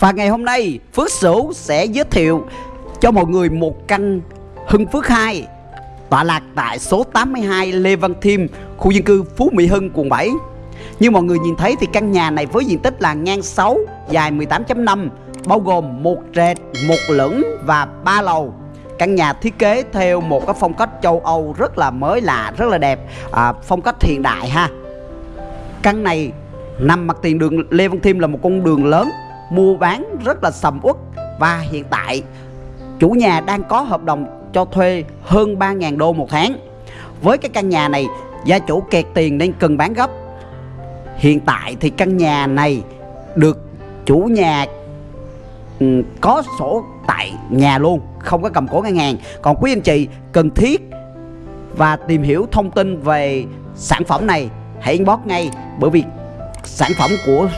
Và ngày hôm nay Phước Sửu sẽ giới thiệu cho mọi người một căn Hưng Phước 2 tọa lạc tại số 82 Lê Văn Thiêm, khu dân cư Phú Mỹ Hưng, quận 7. Như mọi người nhìn thấy thì căn nhà này với diện tích là ngang 6, dài 18.5, bao gồm một trệt, một lửng và ba lầu. Căn nhà thiết kế theo một cái phong cách châu Âu rất là mới lạ, rất là đẹp, à, phong cách hiện đại ha. Căn này nằm mặt tiền đường Lê Văn Thiêm là một con đường lớn, mua bán rất là sầm uất và hiện tại chủ nhà đang có hợp đồng cho thuê hơn 3.000 đô một tháng. Với cái căn nhà này, gia chủ kẹt tiền nên cần bán gấp. Hiện tại thì căn nhà này được chủ nhà ừ, có sổ tại nhà luôn, không có cầm cố ngân hàng. Còn quý anh chị cần thiết và tìm hiểu thông tin về sản phẩm này hãy inbox ngay bởi vì sản phẩm của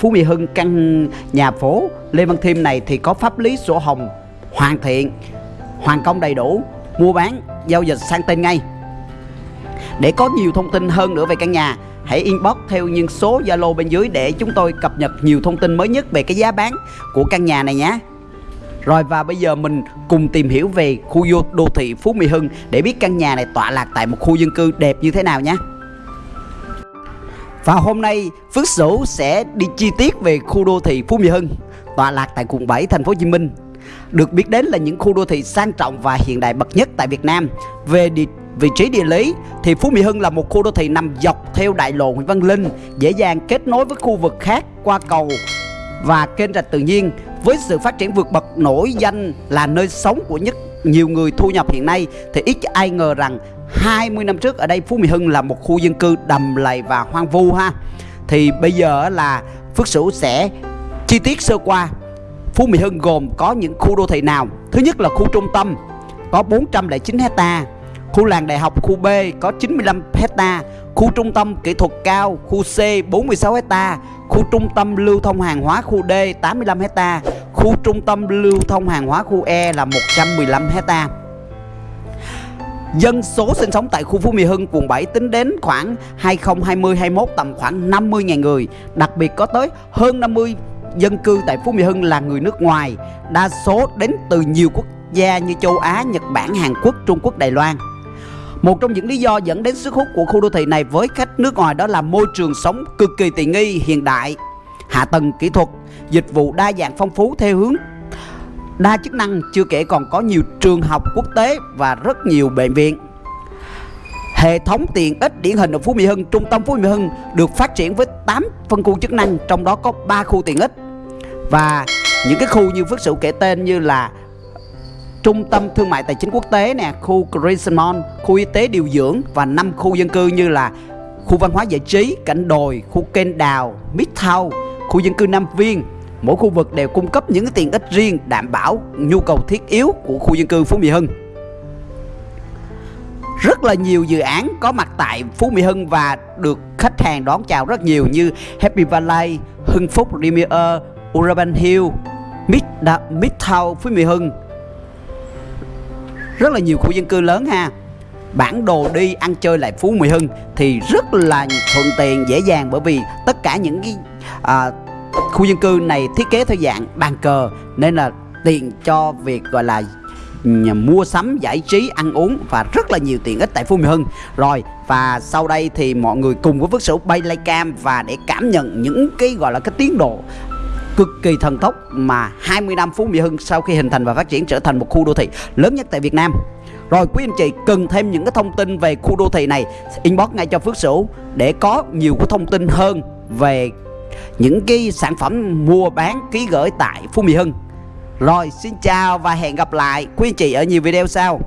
Phú Mỹ Hưng, căn nhà phố Lê Văn Thiêm này thì có pháp lý sổ hồng hoàn thiện, hoàn công đầy đủ, mua bán, giao dịch sang tên ngay để có nhiều thông tin hơn nữa về căn nhà, hãy inbox theo những số Zalo bên dưới để chúng tôi cập nhật nhiều thông tin mới nhất về cái giá bán của căn nhà này nhé rồi, và bây giờ mình cùng tìm hiểu về khu đô thị Phú Mỹ Hưng để biết căn nhà này tọa lạc tại một khu dân cư đẹp như thế nào nhé. Và hôm nay Phước Sửu sẽ đi chi tiết về khu đô thị Phú Mỹ Hưng tọa lạc tại quận 7 thành phố Hồ Chí Minh được biết đến là những khu đô thị sang trọng và hiện đại bậc nhất tại Việt Nam. Về địa, vị trí địa lý thì Phú Mỹ Hưng là một khu đô thị nằm dọc theo đại lộ Nguyễn Văn Linh, dễ dàng kết nối với khu vực khác qua cầu và kênh rạch tự nhiên. Với sự phát triển vượt bậc nổi danh là nơi sống của nhất nhiều người thu nhập hiện nay thì ít ai ngờ rằng 20 năm trước ở đây Phú Mỹ Hưng là một khu dân cư đầm lầy và hoang vu ha. Thì bây giờ là Phước Sửu sẽ chi tiết sơ qua Phú Mỹ Hưng gồm có những khu đô thị nào? Thứ nhất là khu trung tâm có 409 hecta, khu làng đại học khu B có 95 hecta, khu trung tâm kỹ thuật cao khu C 46 hecta, khu trung tâm lưu thông hàng hóa khu D 85 hecta, khu trung tâm lưu thông hàng hóa khu E là 115 hecta. Dân số sinh sống tại khu Phú Mỹ Hưng, quận 7 tính đến khoảng 2020-21 tầm khoảng 50.000 người Đặc biệt có tới hơn 50 dân cư tại Phú Mỹ Hưng là người nước ngoài, đa số đến từ nhiều quốc gia như châu Á, Nhật Bản, Hàn Quốc, Trung Quốc, Đài Loan. Một trong những lý do dẫn đến sức hút của khu đô thị này với khách nước ngoài đó là môi trường sống cực kỳ tiện nghi, hiện đại, hạ tầng kỹ thuật, dịch vụ đa dạng phong phú theo hướng đa chức năng, chưa kể còn có nhiều trường học quốc tế và rất nhiều bệnh viện. Hệ thống tiện ích điển hình ở Phú Mỹ Hưng, trung tâm Phú Mỹ Hưng được phát triển với 8 phân khu chức năng, trong đó có 3 khu tiện ích. Và những cái khu như Phước Sửu kể tên như là Trung tâm Thương mại Tài chính Quốc tế nè, khu Crescent Mall, khu y tế điều dưỡng và 5 khu dân cư như là khu văn hóa giải trí, cảnh đồi, khu kênh đào, Midtown, khu dân cư Nam Viên. Mỗi khu vực đều cung cấp những tiện ích riêng đảm bảo nhu cầu thiết yếu của khu dân cư Phú Mỹ Hưng rất là nhiều dự án có mặt tại Phú Mỹ Hưng và được khách hàng đón chào rất nhiều như Happy Valley, Hưng Phúc Premier, Urban Hill, Mid Midtown Phú Mỹ Hưng. Rất là nhiều khu dân cư lớn ha. Bản đồ đi ăn chơi lại Phú Mỹ Hưng thì rất là thuận tiện dễ dàng bởi vì tất cả những cái à, khu dân cư này thiết kế theo dạng bàn cờ nên là tiện cho việc, gọi là mua sắm, giải trí, ăn uống và rất là nhiều tiện ích tại Phú Mỹ Hưng. Rồi, và sau đây thì mọi người cùng với Phước Sửu bay lay cam và để cảm nhận những cái, gọi là, cái tiến độ cực kỳ thần tốc mà 20 năm Phú Mỹ Hưng sau khi hình thành và phát triển trở thành một khu đô thị lớn nhất tại Việt Nam. Rồi, quý anh chị cần thêm những cái thông tin về khu đô thị này, inbox ngay cho Phước Sửu để có nhiều cái thông tin hơn về những cái sản phẩm mua bán, ký gửi tại Phú Mỹ Hưng. Rồi, xin chào và hẹn gặp lại quý anh chị ở nhiều video sau.